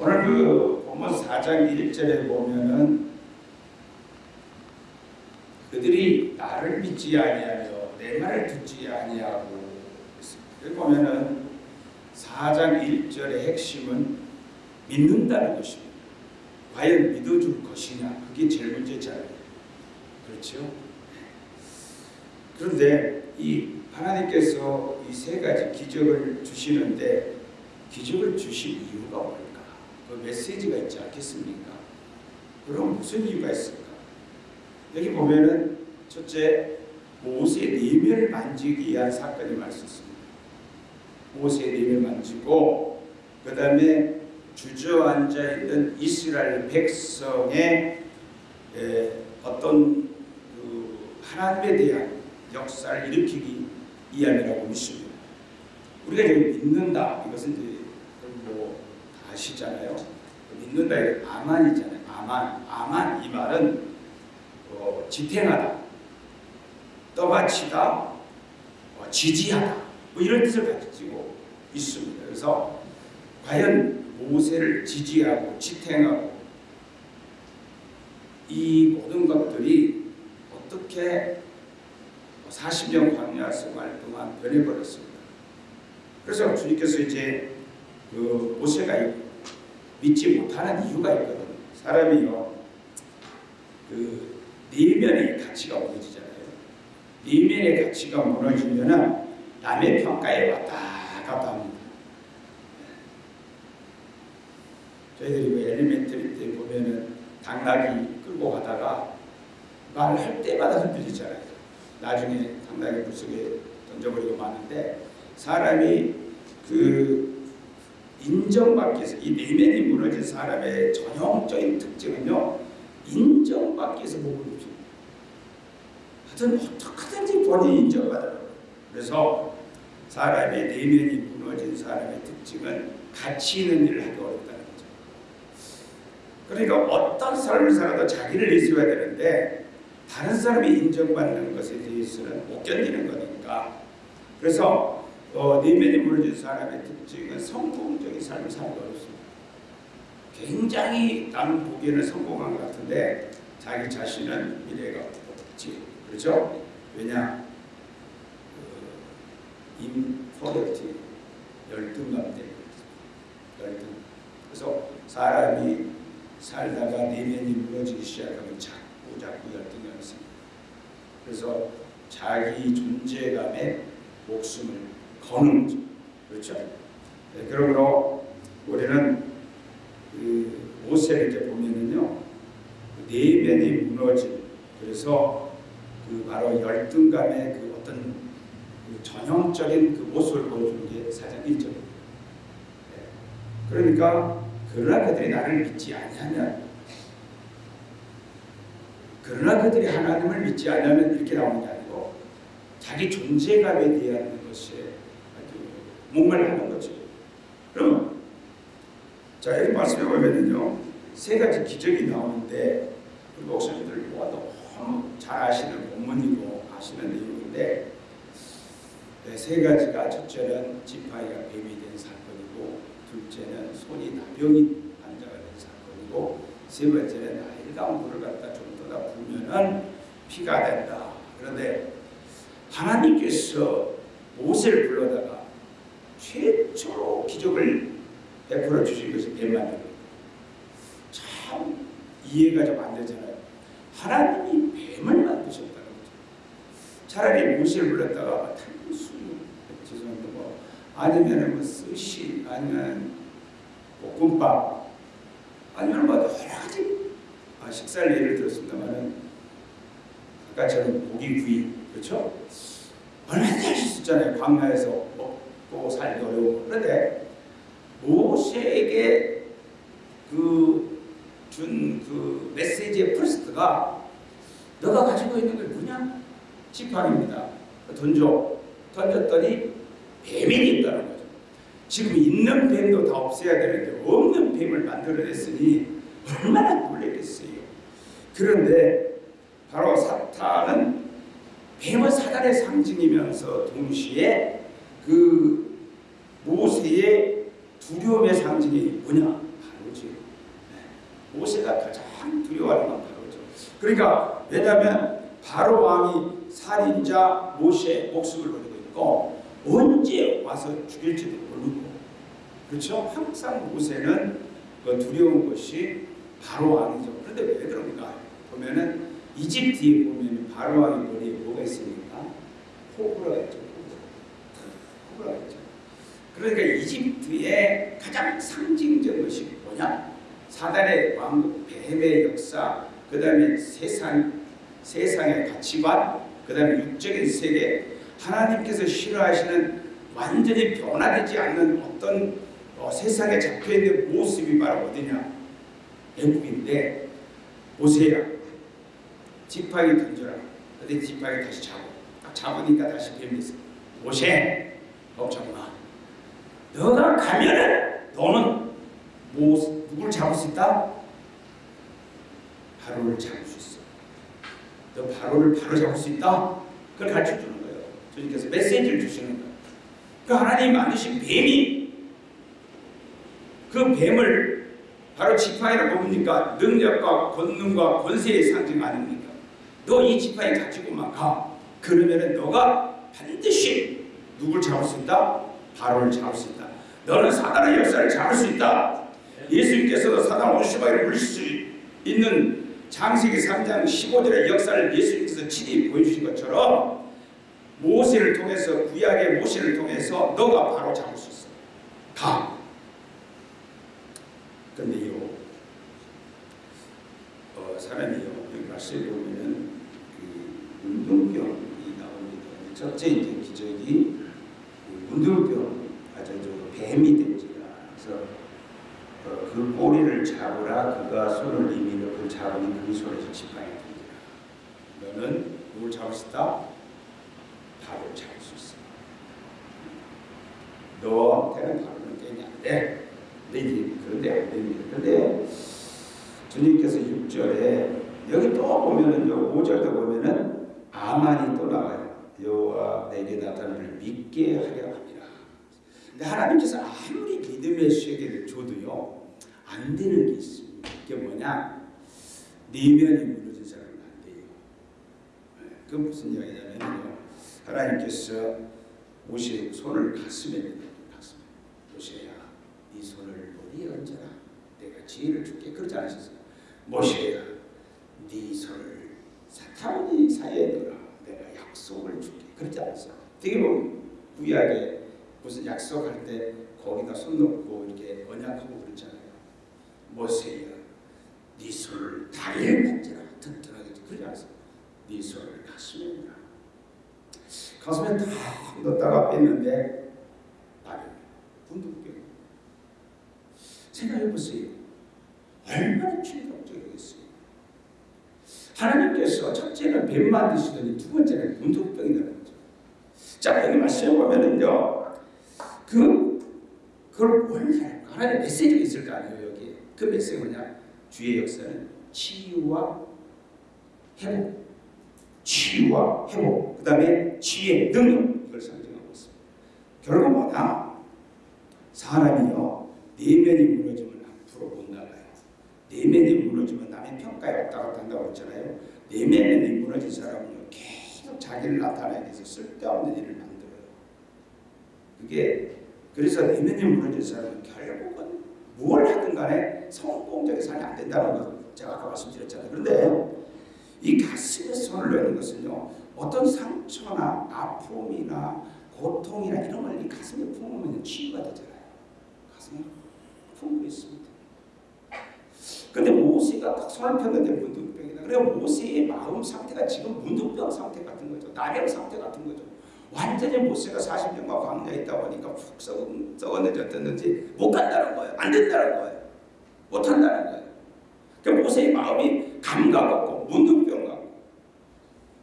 오늘 그 본문 4장 1절에 보면은 그들이 나를 믿지 아니하며 내 말을 듣지 아니하고 여기 보면은 4장 1절의 핵심은 믿는다는 것입니다. 과연 믿어줄 것이냐 그게 제일 문제잖아요. 그렇죠? 그런데 이 하나님께서 이 세 가지 기적을 주시는데 기적을 주신 이유가 뭘까? 그 메시지가 있지 않겠습니까? 그럼 무슨 이유가 있을까? 여기 보면은 첫째 모세 내면을 만지기 위한 사건이 말씀습니다. 모세 내면을 만지고 그 다음에 주저앉아 있는 이스라엘 백성의 에, 어떤 그 하나님에 대한 역사를 일으키기 위함이라고 믿습니다. 우리가 믿는다 이것은 이제 뭐 아시잖아요. 믿는다 이게 아만이잖아요. 아만, 아만 이 말은 어, 지탱하다, 떠받치다, 어, 지지하다 뭐 이런 뜻을 가지고 있습니다. 그래서 과연 모세를 지지하고 지탱하고 이 모든 것들이 어떻게 40년 광야 생활 동안 변해버렸습니다. 그래서 주님께서 이제 그 모세가 믿지 못하는 이유가 있거든요. 사람이요, 그 내면의 가치가 무너지잖아요. 내면의 가치가 무너지면은 남의 평가에 왔다 갔다 합니다. 저희들이 그 엘리멘터리 때 보면은 당나귀 끌고 가다가 말할 때마다 흔들리잖아요. 나중에 당나귀 물속에 던져버리고 마는데 사람이 그 인정받기 위해서 이 내면이 무너진 사람의 전형적인 특징은요 인정받기 위해서 목을 높입니다. 하여튼 어떻게든지 본인이 인정받으라고 그래서 사람의 내면이 무너진 사람의 특징은 가치 있는 일을 하기 어렵다는 거죠. 그러니까 어떤 삶을 살아도 자기를 내세워야 되는데 다른 사람이 인정받는 것에 대해서는 못 견디는 거니까 그래서 어, 내면이 무너진 사람의 특징은 성공적인 삶을 살기 어렵습니다. 굉장히 남 보기에는 성공한 것 같은데 자기 자신은 미래가 없지 그렇죠? 왜냐 그, 인포렉티 열등감 때문에 열등 그래서 사람이 살다가 내면이 무너지기 시작하면 자꾸 자꾸 열등감이 있습니다. 그래서 자기 존재감에 목숨을 거는. 그렇죠? 네, 그러므로 우리는 그 모세를 이렇게 보면은요, 그 내면이 무너진, 그래서 그 바로 열등감의 그 어떤 그 전형적인 그 모습을 보여주는 게 사장 1절입니다. 네. 그러니까, 그러나 그들이 나를 믿지 아니하면, 그러나 그들이 하나님을 믿지 않으면 이렇게 나오는 게 아니고, 자기 존재감에 대한 것이 목말라는 거죠. 그러면 자 여기 말씀해 보면은요 세 가지 기적이 나오는데 우리 목사님들 뭐 너무 잘 아시는 본문이고 아시는 내용인데 네, 세 가지가 첫째는 지팡이가 뱀이 된 사건이고 둘째는 손이 나병이 환자가 된 사건이고 세 번째는 아이다운 물을 갖다 좀 떠다 부면은 피가 된다. 그런데 하나님께서 모세를 불러다가 최초로 기적을 베풀어 주신 것이 뱀만입니다. 참 이해가 좀 안 되잖아요. 하나님이 뱀을 만드셨다는 거죠. 차라리 모세를 불렀다가 탄수 죄송합니다 뭐 아니면 뭐 스시 아니면 볶음밥 아니면 뭐 여러 가지 아, 식사를 예를 들었습니다만은 아까 저는 고기 구이 그렇죠? 얼마나 할수 있잖아요. 광야에서 먹고 살기 어려워. 그런데 모세에게 그준그 메시지의 프리스트가 너가 가지고 있는 게 뭐냐? 지팡입니다. 던져. 던졌더니 뱀이 있다는 거죠. 지금 있는 뱀도 다 없애야 되는데 없는 뱀을 만들어냈으니 얼마나 놀랬겠어요. 그런데 바로 사탄은 뱀은 사단의 상징이면서 동시에 그 모세의 두려움의 상징이 뭐냐? 바로죠. 네. 모세가 가장 두려워하는 건 바로죠. 그러니까 왜냐하면 바로 왕이 살인자 모세의 목숨을 걸고 있고 언제 와서 죽일지도 모르고 그렇죠? 항상 모세는 그 두려운 것이 바로 왕이죠. 그런데 왜 그런가? 보면은 이집트에 보면 바로 왕의 머리에 뭐가 있습니까? 호불호가 있죠. 있죠. 그러니까 이집트의 가장 상징적 것이 뭐냐? 사단의 왕국, 뱀의 역사, 그 다음에 세상, 세상의 가치관, 그 다음에 육적인 세계, 하나님께서 싫어하시는 완전히 변화되지 않는 어떤 어, 세상에 잡혀있는 모습이 바로 어디냐? 애국인데 보세요. 지팡이 던져라. 근데 지팡이 다시 딱 잡으니까 다시 뱀이 있어. 모세 걱정 마. 너가 가면은 너는 뭐 누굴 잡을 수 있다? 바로를 잡을 수 있어. 너 바로를 바로 잡을 수 있다? 그걸 가르쳐 주는 거예요. 주님께서 메시지를 주시는 거예요. 그 하나님 만드신 뱀이 그 뱀을 바로 지팡이를 뭡니까? 능력과 권능과 권세의 상징 아닙니까? 너 이 지팡이 가지고만 가. 그러면 은 너가 반드시 누굴 잡을 수 있다? 바로를 잡을 수 있다. 너는 사단의 역사를 잡을 수 있다. 예수님께서도 사단 오시마이를 물릴 수 있는 장세기 3장 15절의 역사를 예수님께서 친히 보여주신 것처럼 모세를 통해서 구약의 모세를 통해서 너가 바로 잡을 수 있어. 가. 근데요, 어, 사람이요, 여기 말씀에 보면은 그 운동병이 나옵니다. 첫째 이제 기적이 그 문둥병, 아, 저, 저 뱀이 된지라. 그래서 어, 그 꼬리를 잡으라, 그가 손을 내밀어 그 잡으니 그 손에서 지팡이 된지라. 너는 누굴 잡을 수 있다? 바로 잡을 수 있어. 너한테는 바로는 돼. 근데 이제 그런데 안 됩니다. 그런데 주님께서 6절에 여기 또 보면은 요 5절도 보면은 아만이 또 나와요. 여호와 내게 나타나를 믿게 하려. 근데 하나님께서 아무리 믿음의 세계를 줘도요 안 되는 게 있습니다. 그게 뭐냐? 내면이 무너진 사람은 안 돼요. 네, 그 무슨 이야기냐면요 하나님께서 모세 손을 가슴에 가슴에 모세야 네 손을 머리에 얹어라. 내가 지혜를 줄게. 그러지 않으셨어요. 모세야, 네 손을 사타구니 사이에 넣어라. 내가 약속을 줄게. 그러지 않았어요. 되게 보면 구약에 무슨 약속할 때 거기다 손 넣고 이렇게 언약하고 그러잖아요. 모세야, 네 손을 다리에 던져라. 튼튼하게 그러지 않았어요. 네 손을 가슴에 넣어라. 가슴에 다 넣었다가 뺐는데 나를 분두병 생각해보세요. 얼마나 충격적이겠어요. 하나님께서 첫째는 뱀 만드시더니 두 번째는 문둥병이 나는 거죠. 자 여기 말씀해 보면은요. 그 그걸 뭘 할까? 하나님 메시지가 있을 거 아니에요 여기. 그 메시지가 뭐냐? 주의 역사는 치유와 회복, 치유와 회복, 그 다음에 지혜, 능력 이걸 상징하고 있습니다. 결국 뭐냐? 사람이요. 내면이 무너지면 앞으로 못 나가요. 내면이 무너지면 남의 평가에 왔다 갔다 한다고 했잖아요. 내면이 무너진 사람은요. 계속 자기를 나타내기 위해서 쓸데없는 일을 만들어요. 그게 그래서 무너진 사람은 결국은 뭘 하든 간에 성공적인 삶이 안 된다는 거 제가 아까 말씀드렸잖아요. 그런데 이 가슴에 손을 넣는 것은요. 어떤 상처나 아픔이나 고통이나 이런 걸 이 가슴에 품으면 치유가 되잖아요. 가슴에 품고 있습니다. 근데 모세가 딱 손을 폈는데 문둥병이다. 그래 모세의 마음 상태가 지금 문둥병 상태 같은 거죠. 나병 상태 같은 거죠. 완전히 모세가 40년간 광야에 있다 보니까 푹 썩었는지 어땠는지 못 간다는 거예요. 안 된다는 거예요. 못 한다는 거예요. 그러니까 모세의 마음이 감각 없고 문둥병 같고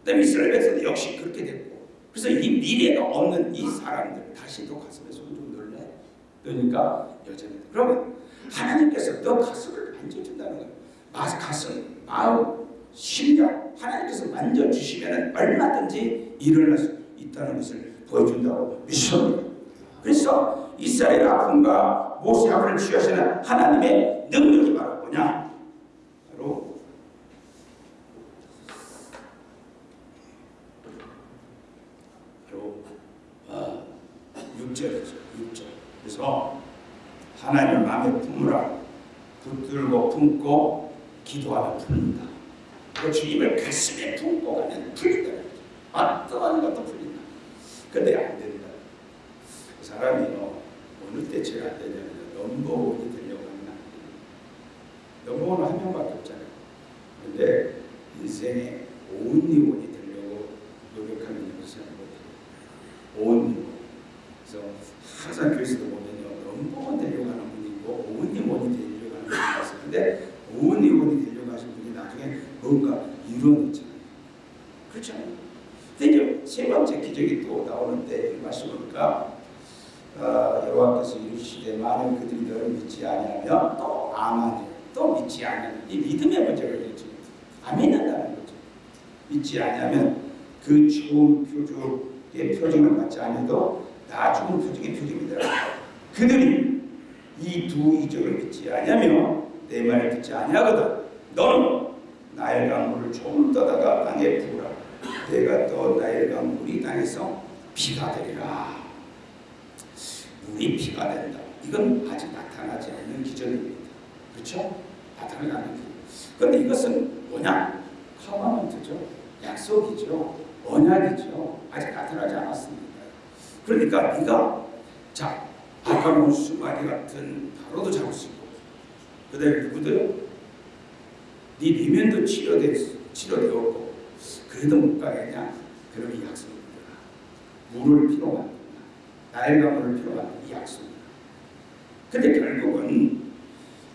그다음에 이스라엘 백성도 역시 그렇게 됐고 그래서 이 미래가 없는 이 사람들 다시 또 가슴에 손좀 넣을래? 그러니까 여전히 그러면 하나님께서 너 가슴을 만져준다는 거예요. 가슴, 마음, 심령 하나님께서 만져주시면 얼마든지 일어날 수 있 있다는 것을 보여준다고 믿습니다. 그래서 이스라엘 아픔과 모세 아픔을 치유하시는 하나님의 능력이 바로 뭐냐? 바로 바로 아, 어, 6절이죠. 6절. 그래서 하나님을 마음에 품으라. 붙들고 품고 기도하며 푼다. 그 주님을 가슴에 품고 가면 풀리다. 어떠한 것도 풀리다. 근데 안 된다. 그 사람이 뭐 어느 때쯤 안 되냐면 넘버원이 되려고 하면 안 돼. 넘버원은 한 명밖에 없잖아요. 근데 인생에 온리원이 되려고 노력하는 것은 못해요. 온리원. 그래서 항상 교회에서도 보면요. 넘버원 되려고 하는 분이 있고 온리원이 되려고 하는 분이 있어요. 근데 온리원이 되려고 하신 분이 나중에 뭔가 이루어졌잖아요. 그렇죠? 기적이 또 나오는데 이 말씀 보니까 어, 여호와께서 이르시되 많은 그들이 너를 믿지 아니하면 또 아마니 또 믿지 않는 이 믿음의 문제가 있죠. 안 믿는다는 거죠. 믿지 않으면 그 좋은 표적의 표정을 받지 않아도 나중은 표적의 표정이다. 그들이 이 두 이적을 믿지 않으면 내 말을 듣지 아니하거든. 너는 나일 강물을 조금 떠다가 땅에 부으라. 내가 또 나일 강물이 땅에서 비가 되리라. 물이 비가 된다. 이건 아직 나타나지 않는 기적입니다. 그렇죠? 나타나지 않는. 그런데 이것은 뭐냐? 커버먼트죠. 약속이죠. 언약이죠. 아직 나타나지 않았습니다. 그러니까 네가 자 아까운 수마리 같은 바로도 잡을 수 있고 그다음에 누구도요? 네 치료되, 치료되었고 그래도 못 가겠냐? 그러면 이 약속입니다. 물을 필요 만든다. 나일과 물을 필요 만든다. 이 약속입니다. 근데 결국은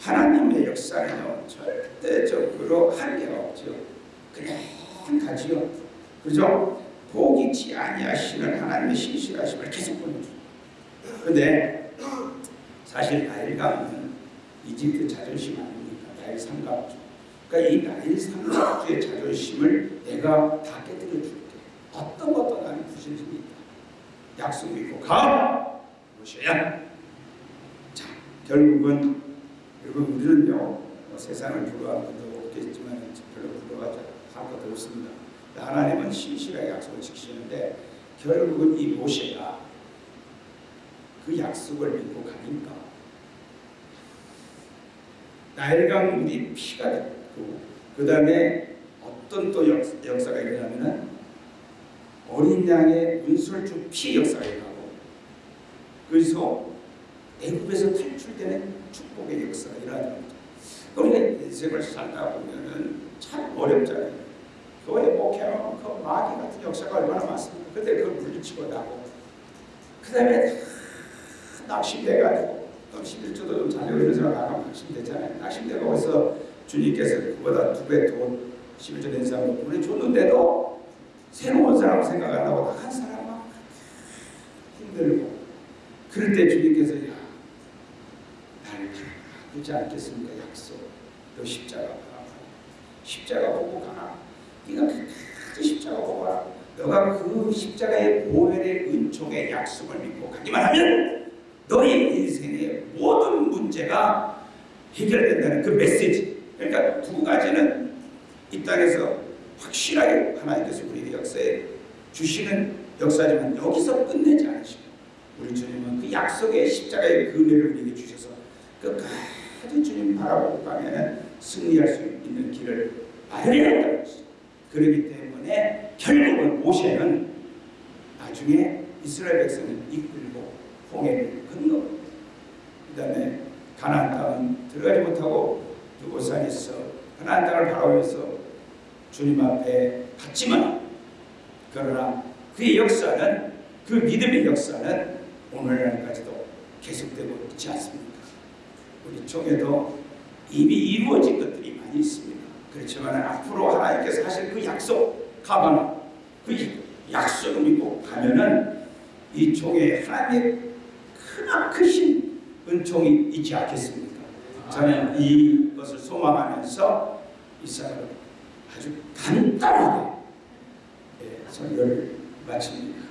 하나님의 역사는요 절대적으로 한계가 없죠. 그냥 가지요. 그죠? 포기치 아니하시는 하나님의 신실하심을 계속 보여줍니다. 근데 사실 나일강은 이집트 자존심 아닙니까? 나일 삼각주. 그러니까 이 나일 삼각주의 자존심을 내가 다 깨뜨려 줄게. 어떤 것도 나는 부실심이 있다. 약속 믿고 가! 보셔야. 자, 결국은 결국 우리는요 뭐 세상을 부러워하는 것도 없겠지만 별로 부러워하지 할 것도 없습니다. 하나님은 신실하게 약속을 지키시는데 결국은 이 모세가 그 약속을 믿고 가니까 나일강 물이 피가 됐고 그 다음에 어떤 또 역, 역사가 일어나면은 어린 양의 문설주 피 역사가 일어나고 그래서 애굽에서 탈출되는 축복의 역사가 일어나는 거죠. 우리가 인생을 살다 보면은 참 어렵잖아요. 교회 목회하면 그 마귀 같은 역사가 얼마나 많습니까? 근데 그걸 물리치고 나고 그 다음에 낙심돼가지고 또 11조도 좀 자녀 이런 사람 나가면 낙심되잖아요. 낙심되고 어서 주님께서 그보다 두 배 돈 11조 낸 사람을 보내줬는데도 새로운 사람 생각 안 하고 한 사람만 힘들고 그럴 때 주님께서 야 나를 그렇지 않겠습니까? 약속 너 십자가 가 십자가 보고 가 네가 그 십자가 보고 가 너가 그 십자가의 보혈의 은총의 약속을 믿고 가기만 하면 너의 인생의 모든 문제가 해결된다는 그 메시지. 그러니까 두 가지는 이 땅에서 확실하게 하나님께서 우리 역사에 주시는 역사지만 여기서 끝내지 않으시고 우리 주님은 그 약속의 십자가의 근혜를 우리에게 주셔서 끝까지 주님 바라보고 가면 승리할 수 있는 길을 마련해놨다는 것이죠. 그렇기 때문에 결국은 모세는 나중에 이스라엘 백성을 이끌고 홍해를 건너 그 다음에 가나안 땅은 들어가지 못하고 두고산에서 가나안 땅을 바라보면서 주님 앞에 갔지만 그러나 그의 역사는 그 믿음의 역사는 오늘날까지도 계속되고 있지 않습니까? 우리 쪽에도 이미 이루어진 것들이 많이 있습니다. 그렇지만 앞으로 하나님께서 하실 그 약속 가면 그 약속을 믿고 가면은 이 종에 하나님의 크나 크신 은총이 있지 않겠습니까? 저는 이 것을 소망하면서 이 사람을 아주 간단하게 예, 설교를 마칩니다.